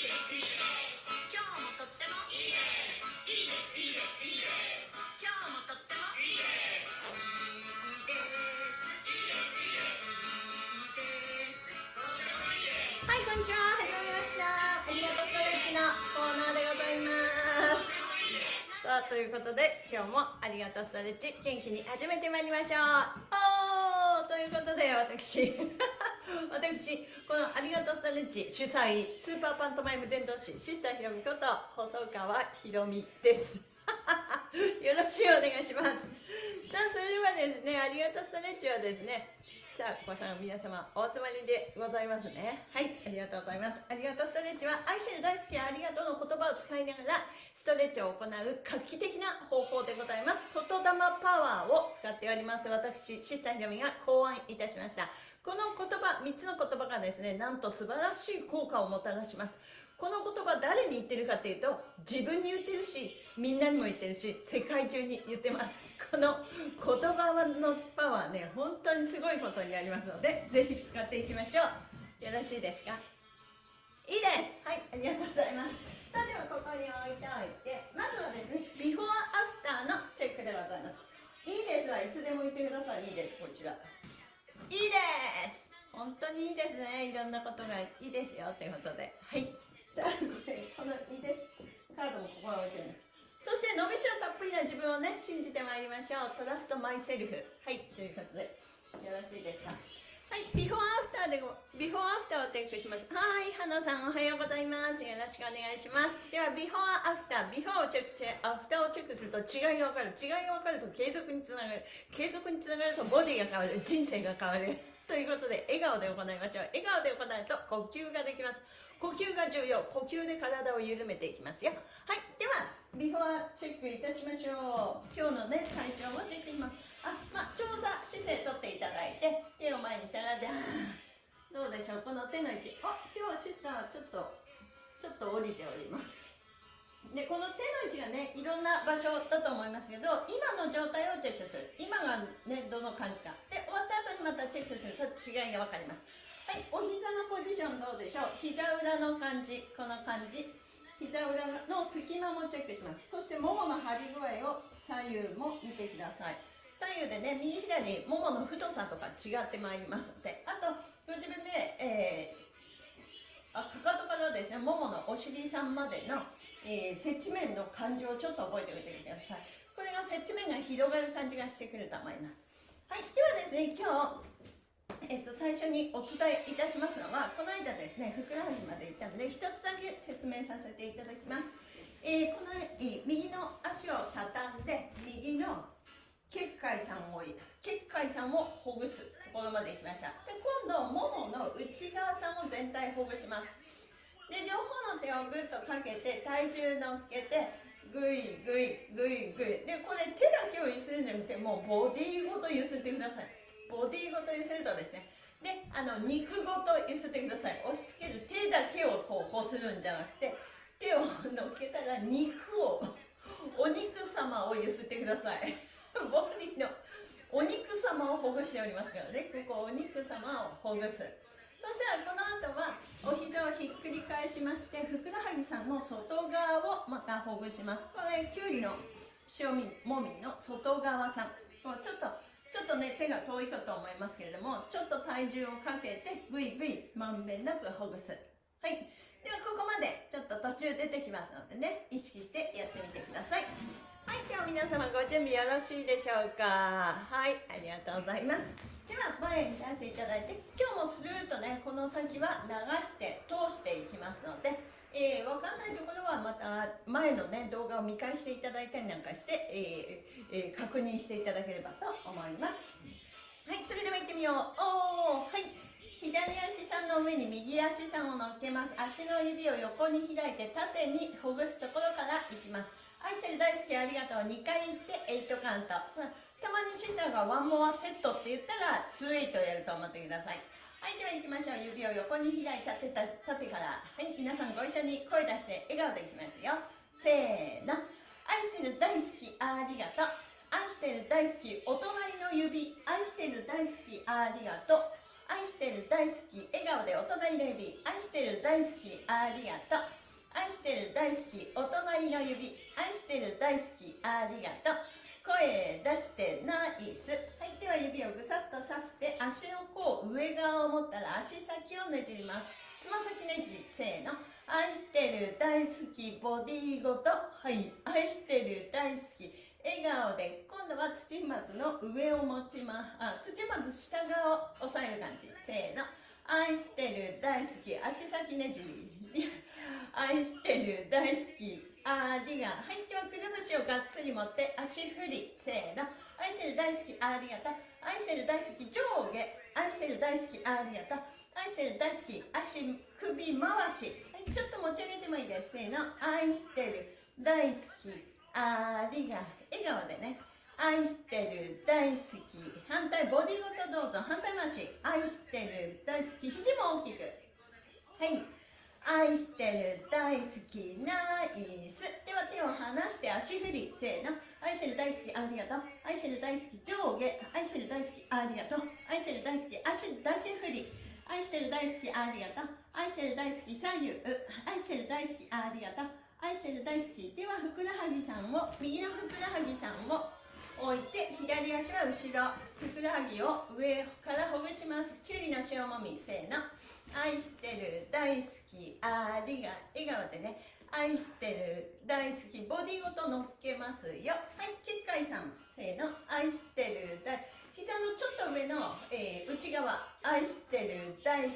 こんにちは始まりましたありがとうストレッチのコーナーでございます。さあということで今日もありがとうストレッチ。元気に始めてまいりましょう。おーということで私。私このありがとうストレッチ主催スーパーパントマイム伝道師シスターひろみこと細川ひろみです。よろしくお願いします。さあそれではですねありがとうストレッチはですねさあ、ごさん皆様お集まりでございますね。はい、ありがとうございます。ありがとうストレッチは愛してる大好きありがとうの言葉を使いながらストレッチを行う画期的な方法でございます。言霊パワーを使っております。私、シスターひろみが考案いたしました。この言葉、3つの言葉がですね、なんと素晴らしい効果をもたらします。この言葉誰に言ってるかっていうと自分に言ってるしみんなにも言ってるし世界中に言ってます。この言葉のパワーね本当にすごいことになりますのでぜひ使っていきましょう。よろしいですか？いいです。はいありがとうございます。さあではここに置いておいてまずはですねビフォーアフターのチェックでございます。いいですはいつでも言ってください。いいです。こちら。いいです。本当にいいですね。いろんなことがいいですよ。ということで。はい。さあこれこのいいです。カードもここに置いてるんです。そして伸びしろたっぷりな自分をね信じてまいりましょう。 trust myself。はいということで。よろしいですか？はいビフォーアフターでごビフォーアフターをチェックします。はい花さんおはようございます。よろしくお願いします。ではビフォーアフタービフォーをチェックしてアフターをチェックすると違いが分かる。違いが分かると継続につながる。継続につながるとボディが変わる。人生が変わるということで笑顔で行いましょう。笑顔で行うと呼吸ができます。呼吸が重要。呼吸で体を緩めていきますよ。はいではビフォーチェックいたしましょう。今日のね体調をチェックします。あまあ長座姿勢とっていただいて手を前にしたらでどうでしょう？この手の位置。あ今日シスターちょっとちょっと降りております。でこの手の位置がねいろんな場所だと思いますけど今の状態をチェックする。今がねどの感じか。で終わった後にまたチェックする。と違いが分かります。はいお膝のポジションどうでしょう？膝裏の感じ。この感じ。膝裏の隙間もチェックします。そしてももの張り具合を左右も見てください。左右でね右左ももの太さとか違ってまいりますので。あとご自分で、えーあかかとからですねもものお尻さんまでの、えー、接地面の感じをちょっと覚えておいてください。これが接地面が広がる感じがしてくると思います。はいではですね今日えっと、最初にお伝えいたしますのはこの間ですねふくらはぎまで行ったので一つだけ説明させていただきます、えー、この、えー、右の足を畳んで右の結界さんを結界さんをほぐすところまで来ました。で今度ももの内側さんを全体ほぐします。で両方の手をぐっとかけて体重乗っけてぐいぐいぐいぐいでこれ手だけを揺するんじゃなくてもうボディごと揺すってください。ボディごと揺するとですね。であの肉ごと揺すってください。押し付ける手だけをこうこするんじゃなくて手を乗っけたら肉をお肉様を揺すってください。ボディのお肉様をほぐしておりますからね。ここお肉様をほぐす。そしたらこの後はお膝をひっくり返しましてふくらはぎさんの外側をまたほぐします。これきゅうりの塩みもみの外側さん。こうちょっとちょっとね手が遠いかと思いますけれどもちょっと体重をかけてぐいぐいまんべんなくほぐす。はい。ではここまでちょっと途中出てきますのでね意識してやってみてください。はい。では皆様ご準備よろしいでしょうか。はい。ありがとうございます。では前に出していただいて今日もスルーとねこの先は流して通していきますので、えー、分かんないところはまた前のね動画を見返していただいたりなんかして、えーえー、確認していただければと思います。はいそれでは行ってみよう。おーはい。左足さんの上に右足さんを乗っけます。足の指を横に開いて縦にほぐすところからいきます。愛してる大好きありがとう。2回言って8カウント。たまにシスターがワンモアセットって言ったら2エイトやると思ってください。はいでは行きましょう。指を横に開いた縦縦から。はい皆さんご一緒に声出して笑顔でいきますよ。せーの。愛してる大好きありがとう。愛してる大好きお隣の指。愛してる大好きありがとう。愛してる大好き笑顔でお隣の指。愛してる大好きありがとう。愛してる大好きお隣の指。愛してる大好きありがとう。声出してナイス。はいでは指をぐさっとさして足の甲上側を持ったら足先をねじります。つま先ねじせーの。愛してる大好きボディごと。はい愛してる大好き。笑顔で今度は土まずの上を持ちます。あ土まず下側を押さえる感じ。せーの。愛してる大好き。足先ねじ。愛してる大好きありがはいではくるぶしをがっつり持って足振り。せーの。愛してる大好きありがとう愛してる大好き上下。愛してる大好きありがとう愛してる大好き足首回し、はい、ちょっと持ち上げてもいいです。せーの。愛してる大好きありが笑顔でね。愛してる大好き。反対ボディごとどうぞ。反対回し。愛してる大好き。肘も大きく。はい。愛してる大好きナイス。では手を離して足振りせーの。愛してる大好きありがとう。愛してる大好き上下。愛してる大好きありがとう。愛してる大好き足だけ振り。愛してる大好きありがとう。愛してる大好き左右。愛してる大好きありがとう。愛してる大好き。ではふくらはぎさんを。右のふくらはぎさんを。置いて左足は後ろ。ふくらはぎを上からほぐします。きゅうりの塩もみ。せーの。愛してる大好き。ありが笑顔でね。愛してる大好きボディごと乗っけますよ。はい結界さん。せーの。愛してる大膝のちょっと上の、えー、内側。愛してる大好き。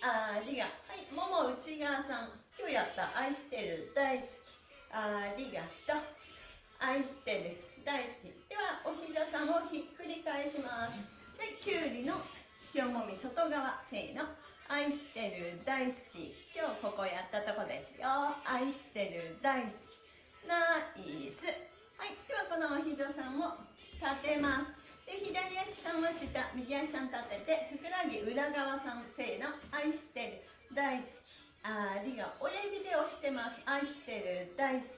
ありがはいもも内側さん。今日やった。愛してる大好き。ありがとう。愛してる大好き。ではお膝さんをひっくり返します。できゅうりの塩もみ外側。せーの。愛してる大好き。今日ここやったとこですよ。愛してる大好き。ナイス。はいではこのお膝さんを立てます。で左足さんは下右足さん立ててふくらはぎ裏側さんせーの愛してる大好き。ありが親指で押してます。愛してる大好き。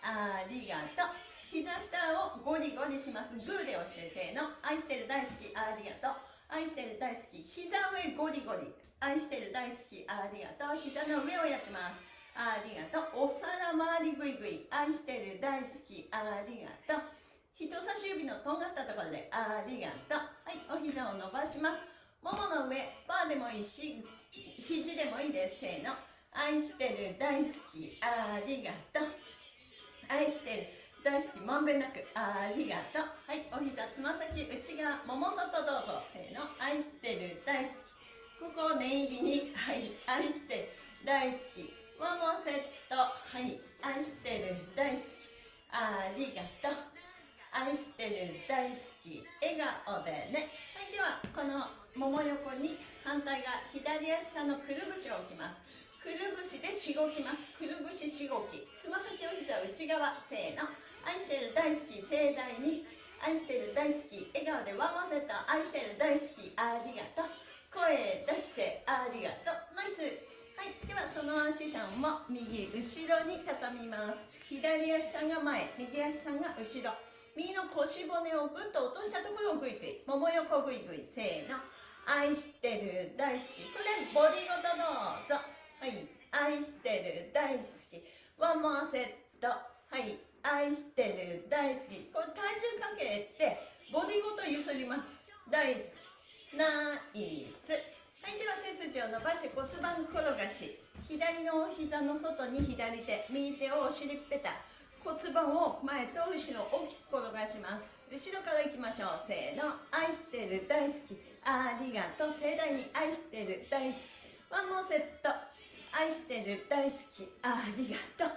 ありがとう。膝下をゴリゴリします。グーで押してせーの。愛してる大好き。ありがとう。愛してる大好き。膝上ゴリゴリ。愛してる大好きありがとう。膝の上をやってます。ありがとう。お皿周りぐいぐい。愛してる大好きありがとう。人差し指のとんがったところでありがとう。はいお膝を伸ばします。ももの上パーでもいいし肘でもいいです。せーの。愛してる大好きありがとう。愛してる大好きまんべんなくありがとう。はいお膝つま先内側もも外どうぞ。せーの。愛してる大好きここを念入りにはい愛して大好きワンモンセット。はい愛してる。大好き。ありがとう。愛してる。大好き。笑顔でね。はいではこのもも横に反対側左足下のくるぶしを置きます。くるぶしでしごきます。くるぶししごき。つま先お膝内側。せーの。愛してる。大好き。盛大に。愛してる。大好き。笑顔でワンモンセット。愛してる。大好き。ありがとう。声出してありがとう。ナイス。はいではその足さんも右後ろに畳みます。左足さんが前右足さんが後ろ。右の腰骨をぐっと落としたところをグイグイもも横グイグイせーの。愛してる大好き。これボディごとどうぞ。はい。愛してる大好き。ワンモアセット。はい。愛してる大好き。これ体重かけてボディごと揺すります。大好き。ナイス。はいでは背筋を伸ばして骨盤転がし。左のお膝の外に左手右手をお尻っぺた。骨盤を前と後ろ大きく転がします。後ろからいきましょう。せーの。愛してる大好き。ありがとう。盛大に愛してる大好き。ワンモンセット。愛してる大好き。ありがとう。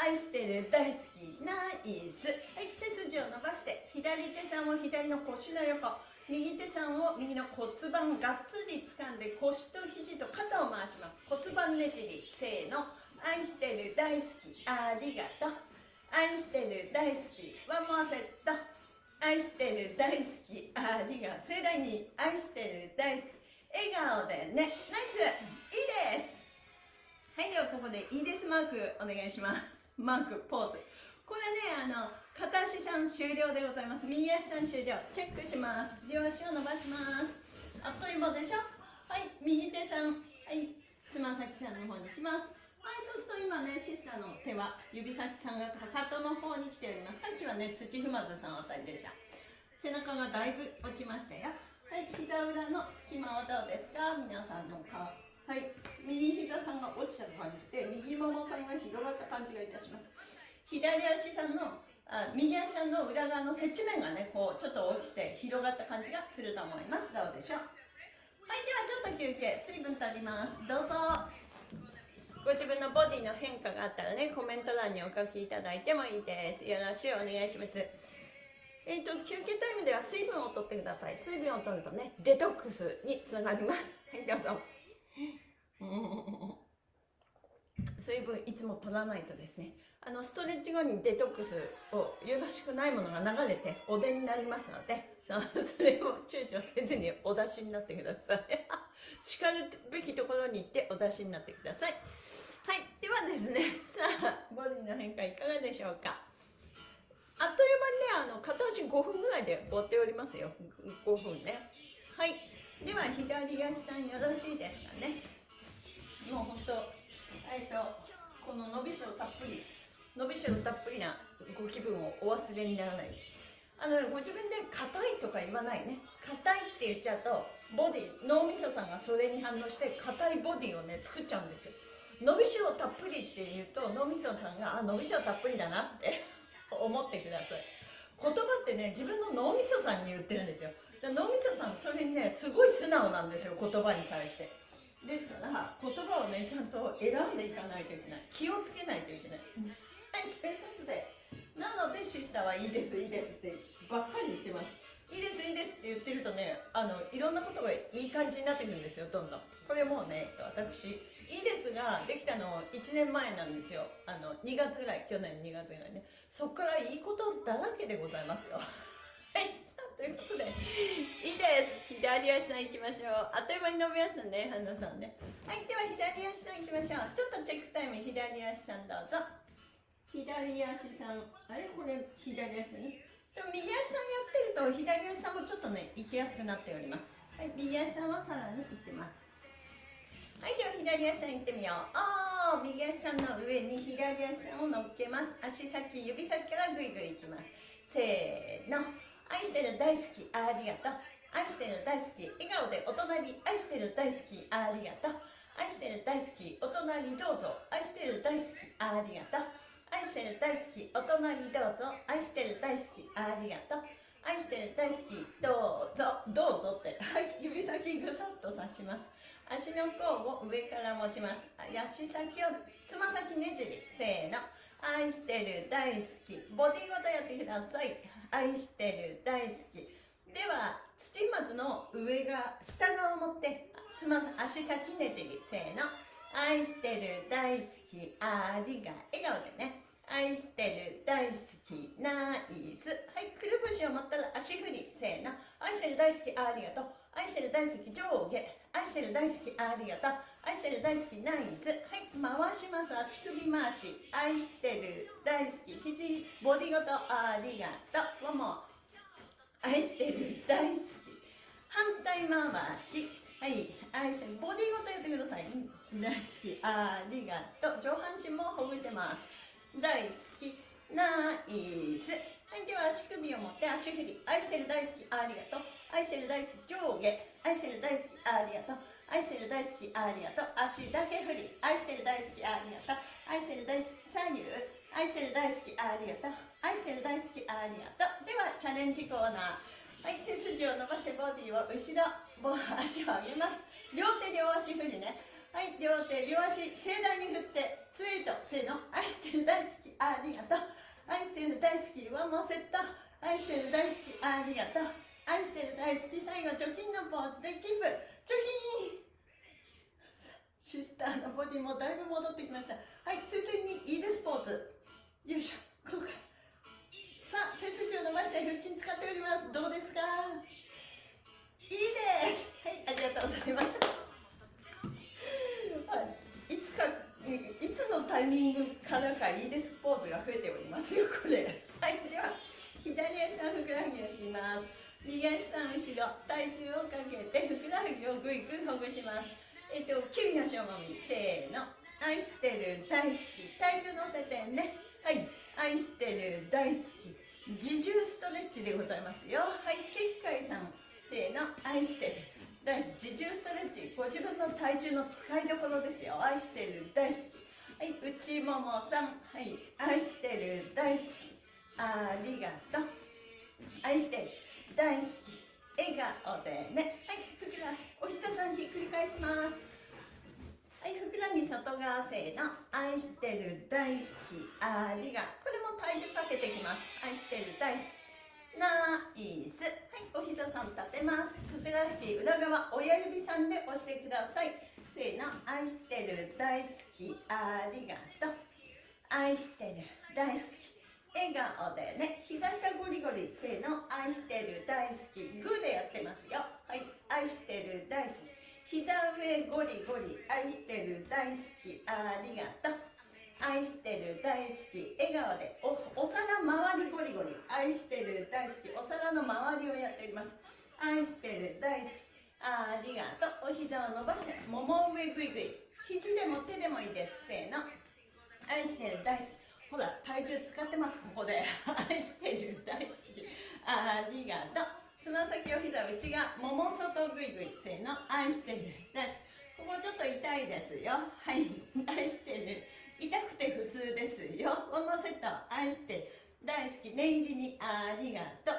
愛してる大好き。ナイス。はい背筋を伸ばして左手さんを左の腰の横。右手さんを右の骨盤がっつり掴んで腰と肘と肩を回します骨盤ねじりせーの愛してる大好きありがとう愛してる大好きワンモアセット愛してる大好きありが盛大に愛してる大好き笑顔でねナイスいいですはいではここでいいですマークお願いしますマークポーズこれねあの片足さん終了でございます。右足さん終了。チェックします。両足を伸ばします。あっという間でしょ？はい右手さん。はい。つま先さんの方に行きます。はいそうすると今ねシスターの手は指先さんがかかとの方に来ております。さっきはね土踏まずさんあたりでした。背中がだいぶ落ちましたよ。はい膝裏の隙間はどうですか？皆さんの顔。はい右膝さんが落ちた感じで右ももさんが広がった感じがいたします。左足さんのあ右足さんの裏側の接地面がねこうちょっと落ちて広がった感じがすると思います。どうでしょう？はいではちょっと休憩水分取ります。どうぞ。ご自分のボディの変化があったらねコメント欄にお書きいただいてもいいです。よろしくお願いします。えーと、休憩タイムでは水分を取ってください。水分を取るとねデトックスにつながります。はいどうぞ。水分いつも取らないとですねあのストレッチ後にデトックスをよろしくないものが流れてお出になりますのでそれを躊躇せずにお出しになってください。しかるべきところに行ってお出しになってください。はいではですねさあボディの変化いかがでしょうか。あっという間にねあの片足5分ぐらいで終わっておりますよ。5分ね。はいでは左足さんよろしいですかね。もうほんとえっとこの伸びしろたっぷり。伸びしろたっぷりなご気分をお忘れにならない。あのご自分で硬いとか言わないね。硬いって言っちゃうとボディ脳みそさんがそれに反応して硬いボディをね作っちゃうんですよ。伸びしろたっぷりって言うと脳みそさんがあ伸びしろたっぷりだなって 思ってください。言葉ってね自分の脳みそさんに言ってるんですよ。脳みそさんそれにねすごい素直なんですよ言葉に対して。ですから言葉をねちゃんと選んでいかないといけない。気をつけないといけない。はいということで。なのでシスターはいいですいいですってばっかり言ってます。いいですいいですって言ってるとねあのいろんなことがいい感じになってくるんですよどんどん。これもうね私いいですができたの1年前なんですよ。あの2月ぐらい去年2月ぐらいね。そこからいいことだらけでございますよ。はいさあということで。いいです。左足さん行きましょう。あっという間に伸びますんでね花さんね。はいでは左足さん行きましょう。ちょっとチェックタイム左足さんどうぞ。左足さん。あれ？これ左足ねちょ右足さんやってると左足さんもちょっとね行きやすくなっております。はい右足さんはさらに行ってます。はいでは左足さん行ってみよう。あー右足さんの上に左足さんを乗っけます。足先指先からぐいぐい行きます。せーの。愛してる大好きありがとう。愛してる大好き笑顔でお隣愛してる大好きありがとう。愛してる大好きお隣どうぞ。愛してる大好きありがとう。愛してる大好きお隣どうぞ。愛してる大好き。ありがとう。愛してる大好きどうぞ。どうぞって。はい指先ぐさっと刺します。足の甲を上から持ちます。足先をつま先ねじり。せーの。愛してる大好き。ボディごとやってください。愛してる大好き。では土松の上が下側を持ってつま足先ねじり。せーの。愛してる大好き。ありが笑顔でね。愛してる大好きナイス。はいくるぶしを持ったら足振り。せーの。愛してる大好きありがとう。愛してる大好き上下。愛してる大好きありがとう。愛してる大好きナイス。はい回します。足首回し。愛してる大好き肘ボディごとありがとう。ワンモ愛してる大好き。反対回し。はい愛してるボディごとやってください。大好きありがとう。上半身もほぐしてます。大好き。ナイス。はいでは足首を持って足振り。愛してる大好きありがとう。愛してる大好き上下。愛してる大好きありがとう。愛してる大好きありがとう。足だけ振り。愛してる大好きありがとう。愛してる大好き左右愛してる大好きありがとう。愛してる大好きありがとう。ではチャレンジコーナー。はい背筋を伸ばしてボディを後ろ足を上げます。両手両足振りね。はい両手両足盛大に振ってツイートせーの愛してる大好きありがとう。愛してる大好きワンモセット。愛してる大好きありがとう。愛してる大好き最後貯金のポーズでキープ貯金。シスターのボディもだいぶ戻ってきました。はいついでにいいですポーズ。よいしょこうかさあ背筋を伸ばして腹筋使っております。どうですか？いいです。はいありがとうございます。いつのタイミングからかいいですポーズが増えておりますよこれ。はいでは左足のふくらはぎをいきます。右足さん後ろ体重をかけてふくらはぎをぐいぐいほぐします。えっと急に足をもみせーの。愛してる大好き。体重乗せてね。はい。愛してる大好き。自重ストレッチでございますよ。はい結界さん。せーの。愛してる。大好き。自重ストレッチ。ご自分の体重の使いどころですよ。愛してる。大好き。はい。内ももさん。はい。愛してる。大好き。ありがとう。愛してる。大好き。笑顔でね。はい。ふくらお膝さんひっくり返します。はい。ふくらはぎ外側せーの愛してる。大好き。ありがこれも体重かけていきます。愛してる。大好きナイス。はいお膝さん立てます。ふくらはぎ裏側親指さんで押してください。せーの愛してる大好きありがとう。愛してる大好き。笑顔でね。膝下ゴリゴリ。せーの愛してる大好き。グーでやってますよ。はい愛してる大好き。膝上ゴリゴリ。愛してる大好き。ありがとう。愛してる大好き笑顔でおお皿周りゴリゴリ愛してる大好きお皿の周りをやっています。愛してる大好きありがとう。お膝を伸ばしてもも上グイグイ肘でも手でもいいです。せーの。愛してる大好き。ほら体重使ってますここで。愛してる大好き。ありがとう。つま先を膝内側もも外ぐいぐい。せーの。愛してる大好き。ここちょっと痛いですよ。はい。愛してる。痛くて普通ですよ。ももセット愛して。大好き。念入りに。ありがとう。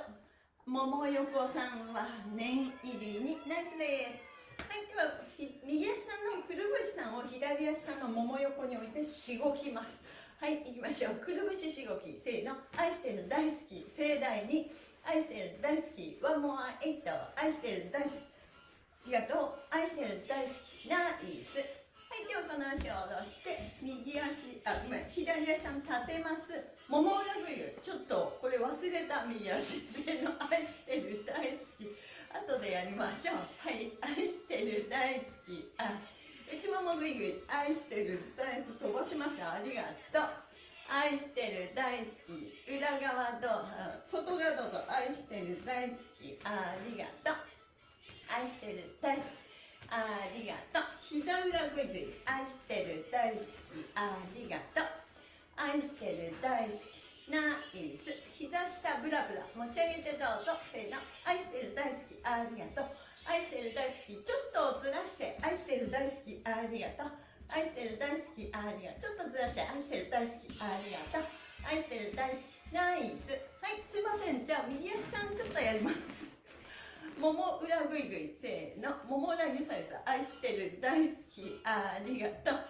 桃横さんは念入りに。ナイスです。はいでは右足さんのくるぶしさんを左足さんの桃横に置いてしごきます。はい行きましょう。くるぶししごき。せーの。愛してる大好き。盛大に。愛してる大好きワンモアエイト愛してる大好き。ありがとう。愛してる大好き。ナイス。はいではこの足を下ろして右足あごめん左足さん立てます。もも裏ぐいちょっとこれ忘れた。右足せの愛してる大好き。後でやりましょう。はい愛してる大好き。あ内ももぐいぐい愛してる大好き。飛ばしました。ありがとう。愛してる大好き。裏側どう？外側どうぞ。愛してる大好き。ありがとう。愛してる大好き。ありがとう。膝裏ぐいぐい愛してる大好き。ありがとう。愛してる大好き。ナイス。膝下ブラブラ持ち上げてどうぞ。せーの。愛してる大好き。ありがとう。愛してる大好き。ちょっとずらして。愛してる大好き。ありがとう。愛してる大好き。ありがとう。ちょっとずらして。愛してる大好き。ありがとう。愛してる大好き。ナイス。はいすいません。じゃあ右足さんちょっとやります。もも裏ぐいぐい。せーの。もも裏ゆさゆさ。愛してる大好き。ありがとう。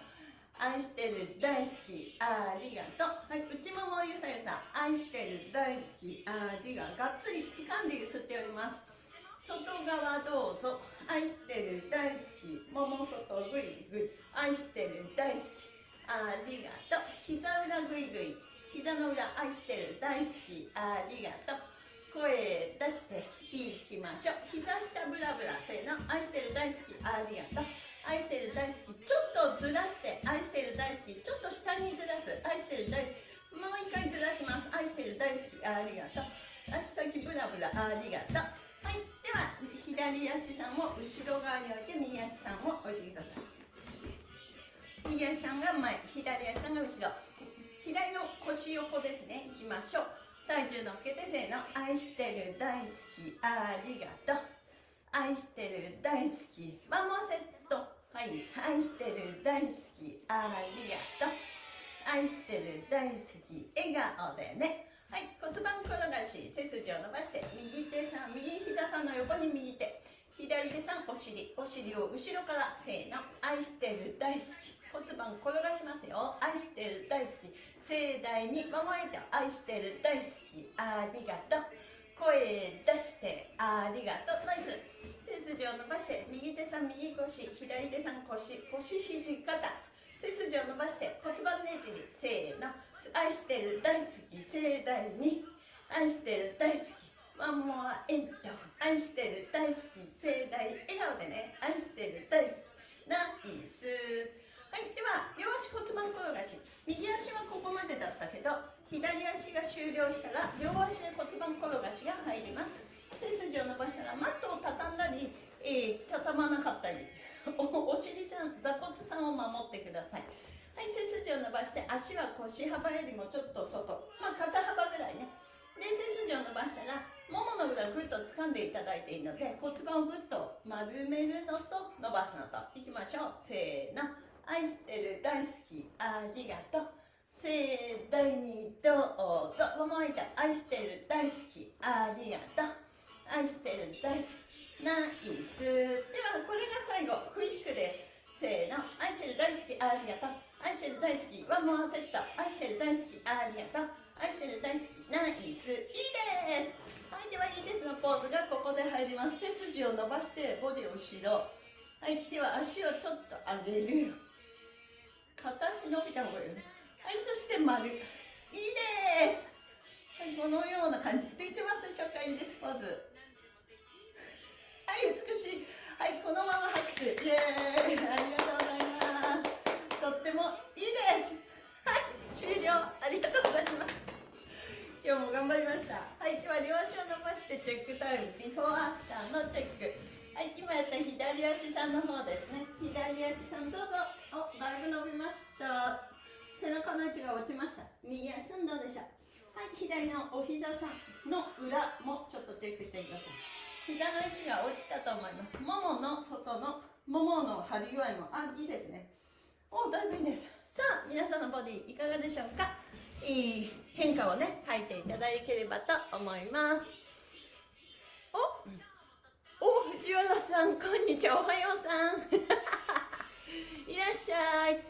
愛してる大好き。ありがとう。はい内ももゆさゆさ。愛してる大好き。ありががっつり掴んでゆすっております。外側どうぞ。愛してる大好き。もも外ぐいぐい。愛してる大好き。ありがとう。膝裏ぐいぐい。膝の裏愛してる大好き。ありがとう。声出していきましょう。膝下ブラブラせーの。愛してる大好きありがとう。愛してる大好きちょっとずらして愛してる大好きちょっと下にずらす。愛してる大好きもう一回ずらします。愛してる大好きありがとう。足先ブラブラありがとう。はいでは左足さんを後ろ側に置いて右足さんを置いてください。右足さんが前左足さんが後ろ。左の腰横ですね。いきましょう。体重乗っけてせーの愛してる大好き。ありがとう。愛してる大好き。ワンモアセット。はい。愛してる大好き。ありがとう。愛してる大好き。笑顔でね。はい。骨盤転がし背筋を伸ばして右手さん右膝さんの横に右手。左手さんお尻。お尻を後ろからせーの。愛してる大好き。骨盤転がしますよ。愛してる大好き。盛大にママエと愛してる大好きありがとう。声出してありがとう。ナイス。背筋を伸ばして右手さん右腰左手さん腰。腰肘肩。背筋を伸ばして骨盤ねじりせーの。愛してる大好き盛大に。愛してる大好き。ワンモアエイト愛してる大好き盛大笑顔でね。愛してる大好き。ナイス。はい、では両足骨盤転がし。右足はここまでだったけど左足が終了したら両足で骨盤転がしが入ります。背筋を伸ばしたらマットを畳んだり、えー畳まなかったり。お お尻さん座骨さんを守ってください。はい背筋を伸ばして足は腰幅よりもちょっと外。まあ肩幅ぐらいね。で背筋を伸ばしたらももの裏ぐっと掴んでいただいていいので骨盤をぐっと丸めるのと伸ばすのと。いきましょう。せーの。愛してる大好き。ありがとう。盛大にどうぞ。ももいた愛してる大好き。ありがとう。愛してる大好き。ナイス。ではこれが最後。クイックです。せーの。愛してる大好き。ありがとう。愛してる大好き。ワンモアセット。愛してる大好き。ありがとう。愛してる大好き。ナイス。いいです。はいではいいです。のポーズがここで入ります。背筋を伸ばしてボディを後ろ。はいでは足をちょっと上げる。片足伸びた方がいいよね。はいそして丸。いいです。はいこのような感じ。できてますでしょうか？いいですポーズ。はい美しい。はいこのまま拍手。イエーイ。ありがとうございます。とってもいいです。はい終了。ありがとうございます。今日も頑張りました。はいでは両足を伸ばしてチェックタイム。ビフォーアフターのチェック。はい今やった左足さんの方ですね。左足さんどうぞ。おだいぶ伸びました。背中の位置が落ちました。右足さんどうでしょうはい左のお膝さんの裏もちょっとチェックしてください。膝の位置が落ちたと思います。ももの外のももの張り具合もあいいですね。おだいぶいいです。さあ皆さんのボディいかがでしょうか？いい変化をね書いていただければと思います。おお藤原さん。こんにちはおはようさん。いらっしゃい。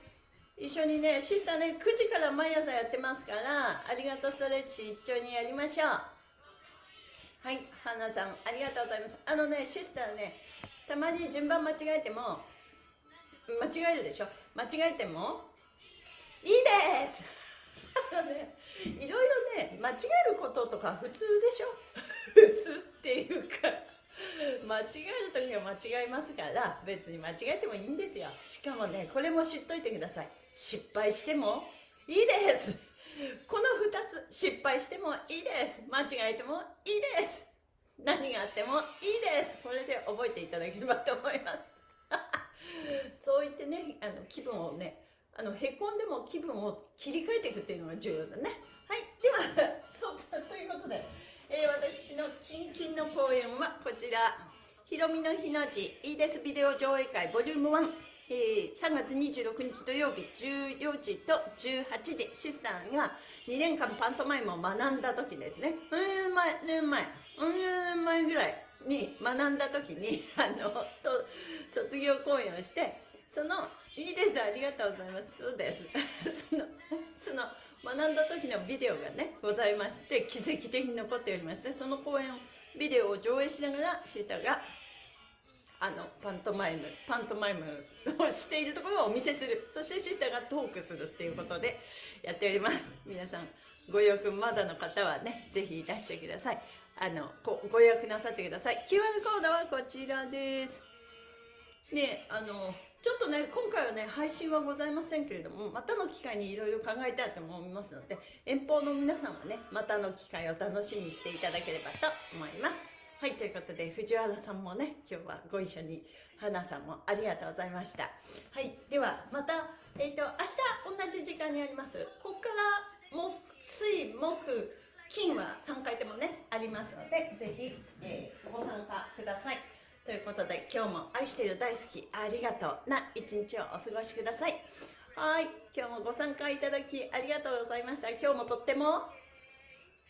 一緒にねシスターね9時から毎朝やってますからありがとうストレッチ一緒にやりましょう。はい花さんありがとうございます。あのねシスターねたまに順番間違えても間違えるでしょ？間違えてもいいです。あのねいろいろね間違えることとか普通でしょ？普通っていうか 間違える時は間違えますから別に間違えてもいいんですよ。しかもねこれも知っといてください。失敗してもいいです。この2つ失敗してもいいです。間違えてもいいです。何があってもいいです。これで覚えていただければと思います。そう言ってねあの気分をねあのへこんでも気分を切り替えていくっていうのが重要だね。はい。では そうということで、えー、私のキンキンの公演はこちら「ひろみの日の字いいですビデオ上映会ボリューム1」えー、3月26日土曜日14時と18時。シスターが2年間パントマイムを学んだ時ですね。うん前年前。うん年前ぐらいに学んだ時に あのと卒業公演をしてそのいいですありがとうございます。そうです。そのその学んだ時のビデオがねございまして奇跡的に残っておりましてその公演をビデオを上映しながらシスタがあのパントマイムパントマイムをしているところをお見せする。そしてシスターがトークするっていうことでやっております。皆さんご予約まだの方はねぜひいらしてください。あのごご予約なさってください。QR コードはこちらです。ねあのちょっとね今回はね配信はございませんけれどもまたの機会にいろいろ考えたいと思いますので遠方の皆さんはねまたの機会を楽しみにしていただければと思います。はいということで藤原さんもね今日はご一緒に花さんもありがとうございました。はいではまたえっ、ー、と明日同じ時間にあります。ここから木水木金は3回でもねありますのでぜひ、えー、ご参加ください。ということで今日も愛してる大好きありがとうな一日をお過ごしください。はい今日もご参加いただきありがとうございました。今日もとっても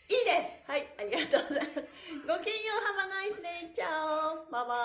いいです！はいありがとうございます。ごきげんようハバナイスネイチャオ。バイバイ。